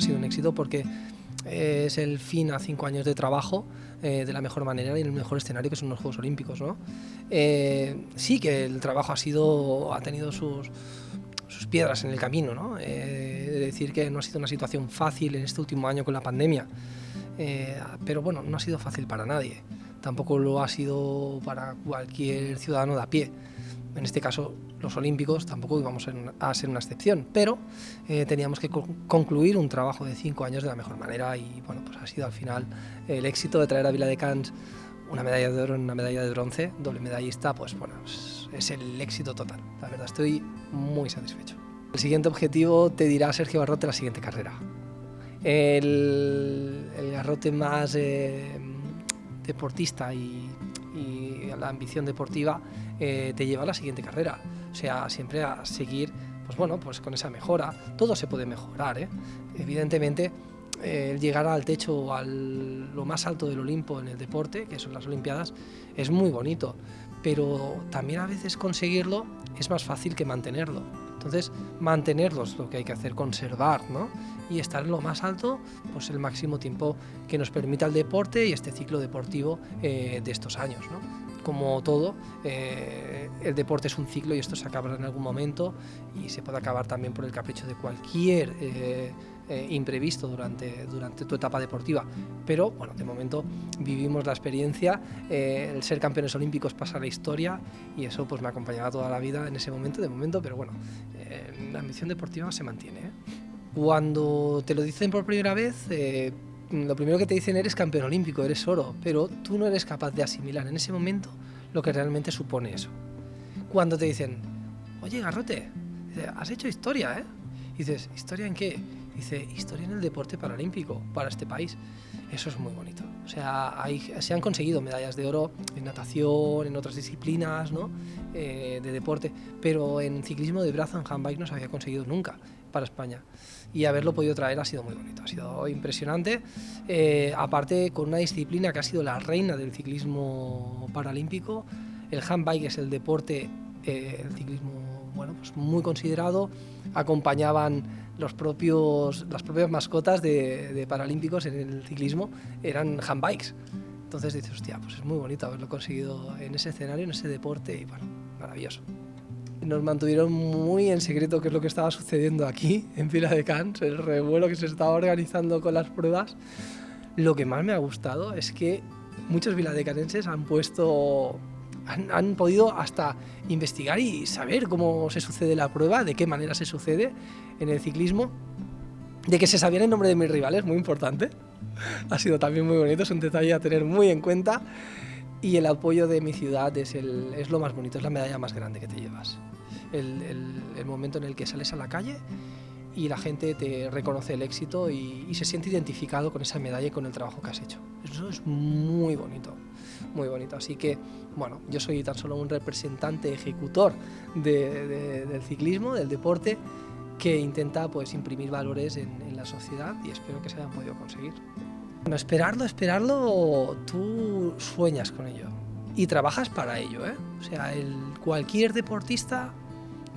ha sido un éxito porque es el fin a cinco años de trabajo eh, de la mejor manera y en el mejor escenario que son los Juegos Olímpicos. ¿no? Eh, sí que el trabajo ha, sido, ha tenido sus, sus piedras en el camino, ¿no? Eh, decir que no ha sido una situación fácil en este último año con la pandemia, pero bueno, no ha sido fácil para nadie, tampoco lo ha sido para cualquier ciudadano de a pie. En este caso, los olímpicos tampoco íbamos a ser una excepción, pero eh, teníamos que concluir un trabajo de cinco años de la mejor manera y bueno, pues ha sido al final el éxito de traer a Vila de Cans una medalla de oro una medalla de bronce, doble medallista, pues bueno, es el éxito total. La verdad, estoy muy satisfecho. El siguiente objetivo te dirá Sergio Barrote la siguiente carrera. El, garrote más eh, deportista y, y la ambición deportiva eh, te lleva a la siguiente carrera. O sea, siempre a seguir, pues bueno, pues con esa mejora. Todo se puede mejorar, ¿eh? Evidentemente, eh, llegar al techo o a lo más alto del Olimpo en el deporte, que son las Olimpiadas, es muy bonito, pero también a veces conseguirlo es más fácil que mantenerlo. Entonces, mantenerlo es lo que hay que hacer, conservar, ¿no? Y estar en lo más alto, pues el máximo tiempo que nos permita el deporte y este ciclo deportivo de estos años, ¿no? como todo, eh, el deporte es un ciclo y esto se acabará en algún momento y se puede acabar también por el capricho de cualquier eh, eh, imprevisto durante, durante tu etapa deportiva. Pero bueno, de momento vivimos la experiencia, el ser campeones olímpicos pasa a la historia y eso pues me acompañaba toda la vida en ese momento, de momento, pero bueno, la ambición deportiva se mantiene. Cuando te lo dicen por primera vez, lo primero que te dicen eres campeón olímpico, eres oro, pero tú no eres capaz de asimilar en ese momento lo que realmente supone eso. Cuando te dicen, oye Garrote, has hecho historia, ¿eh? Y dices, ¿historia en qué? Dice, historia en el deporte paralímpico para este país. Eso es muy bonito. O sea, se han conseguido medallas de oro en natación, en otras disciplinas ¿no? Eh, de deporte, pero en ciclismo de brazo, en handbike, no se había conseguido nunca para España. Y haberlo podido traer ha sido muy bonito, ha sido impresionante. Eh, aparte, con una disciplina que ha sido la reina del ciclismo paralímpico, el handbike es el deporte, eh, el ciclismo bueno, pues muy considerado, acompañaban los propios, las propias mascotas de, de paralímpicos en el ciclismo, eran handbikes. Entonces dices, hostia, pues es muy bonito haberlo conseguido en ese escenario, en ese deporte, y bueno, maravilloso. Nos mantuvieron muy en secreto qué es lo que estaba sucediendo aquí, en Pila de Cans, el revuelo que se estaba organizando con las pruebas. Lo que más me ha gustado es que muchos viladecanenses han puesto han, han, podido hasta investigar y saber cómo se sucede la prueba, de qué manera se sucede en el ciclismo, de que se sabían el nombre de mis rivales, muy importante. Ha sido también muy bonito, es un detalle a tener muy en cuenta. Y el apoyo de mi ciudad es, el, es lo más bonito, es la medalla más grande que te llevas. El, el, el, momento en el que sales a la calle y la gente te reconoce el éxito y, y, se siente identificado con esa medalla y con el trabajo que has hecho. Eso es muy bonito, muy bonito. Así que, bueno, yo soy tan solo un representante ejecutor de, de, del ciclismo, del deporte, que intenta pues, imprimir valores en, la sociedad y espero que se hayan podido conseguir. Bueno, esperarlo, esperarlo, tú sueñas con ello y trabajas para ello. ¿eh? O sea, el, cualquier deportista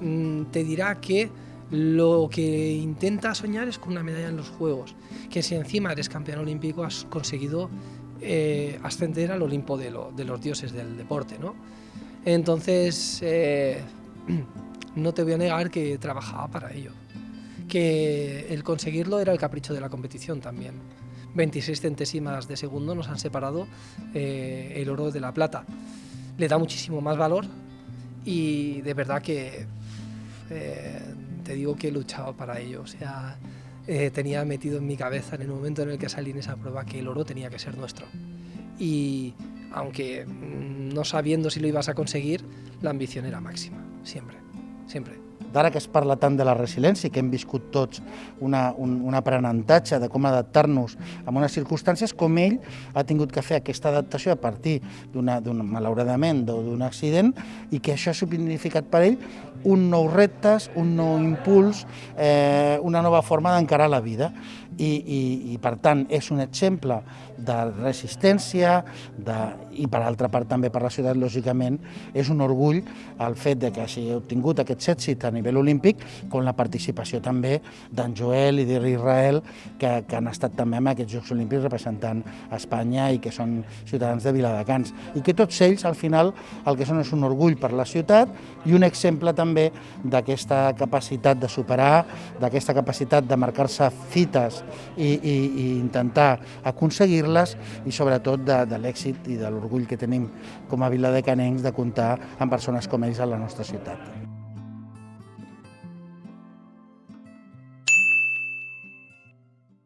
mmm, te dirá que lo que intenta soñar es con una medalla en los Juegos, que si encima eres campeón olímpico has conseguido eh, ascender al Olimpo de, lo, de, los dioses del deporte. ¿no? Entonces, eh, no te voy a negar que trabajaba para ello, que el conseguirlo era el capricho de la competición también. 26 centésimas de segundo nos han separado eh, el oro de la plata. Le da muchísimo más valor y de verdad que eh, te digo que he luchado para ello. O sea, eh, tenía metido en mi cabeza en el momento en el que salí en esa prueba que el oro tenía que ser nuestro. Y aunque mm, no sabiendo si lo ibas a conseguir, la ambición era máxima, siempre, siempre. D'ara que es parla tant de la resiliència, que hem viscut tots una, un, un aprenentatge de com adaptar-nos a unes circumstàncies, com ell ha tingut que fer aquesta adaptació a partir d'una, malauradament, d'un accident, i que això ha significat per ell un nou reptes, un nou impuls, eh, una nova forma d'encarar la vida. I, i, i per tant és un exemple de resistència de, i per altra part també per la ciutat, lògicament, és un orgull el fet de que hagi obtingut aquest èxit a nivell olímpic com la participació també d'en Joel i d'Israel que, que han estat també en aquests Jocs Olímpics representant Espanya i que són ciutadans de Viladecans. I que tots ells al final el que són és un orgull per la ciutat i un exemple també d'aquesta capacitat de superar, d'aquesta capacitat de marcar-se fites i, i, i intentar aconseguir-les i sobretot de, de l'èxit i de l'orgull que tenim com a viladecanencs de comptar amb persones com ells a la nostra ciutat.